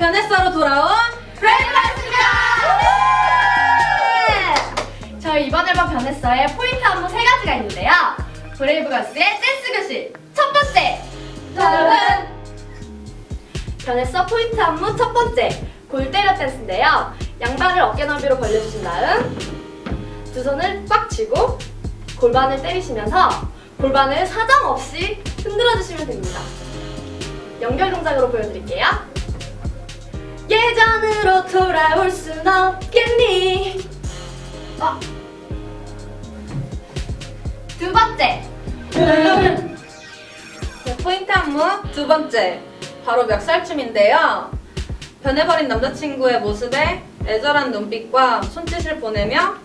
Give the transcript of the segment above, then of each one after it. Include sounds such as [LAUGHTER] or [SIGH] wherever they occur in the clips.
변했어로 돌아온 브레이브걸스입니다! 네! 저희 이번 앨범 변했어의 포인트 안무 세 가지가 있는데요. 브레이브걸스의 댄스 교실 첫 번째! 다음은 변했어 포인트 안무 첫 번째 골때려 댄스인데요. 양발을 어깨 너비로 벌려주신 다음 두 손을 꽉 쥐고 골반을 때리시면서 골반을 사정없이 흔들어주시면 됩니다. 연결 동작으로 보여드릴게요. 예전으로 돌아올 순 없겠니 어. 두 번째 [LAUGHS] 네, 포인트 안무 두 번째 바로 멱살춤인데요. 변해버린 남자친구의 모습에 애절한 눈빛과 손짓을 보내며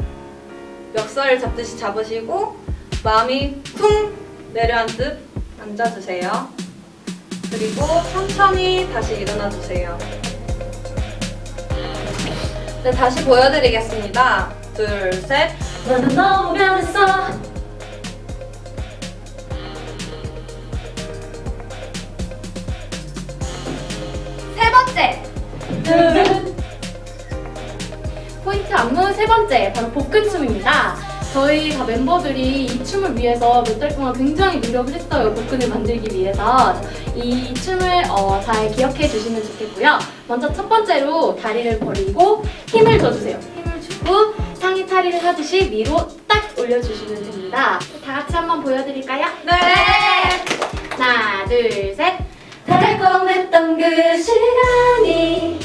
멱살을 잡듯이 잡으시고 마음이 쿵 내려앉듯 앉아주세요. 그리고 천천히 다시 일어나주세요. 네, 다시 보여드리겠습니다. 둘, 셋. 너는 너무 변했어 세 번째. 포인트 안무 세 번째. 바로 복근춤입니다 저희 다 멤버들이 이 춤을 위해서 몇 달 동안 굉장히 노력을 했어요 복근을 만들기 위해서. 이 춤을 어, 잘 기억해 주시면 좋겠고요. 먼저 첫 번째로 다리를 벌리고 힘을 줘주세요. 힘을 주고 상의 탈의를 하듯이 위로 딱 올려주시면 됩니다. 다 같이 한번 보여드릴까요? 네. 하나 둘 셋. 달콤했던 그 시간이.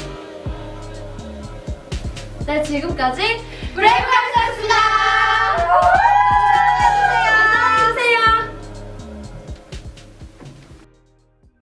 네 지금까지 브레이브걸스였습니다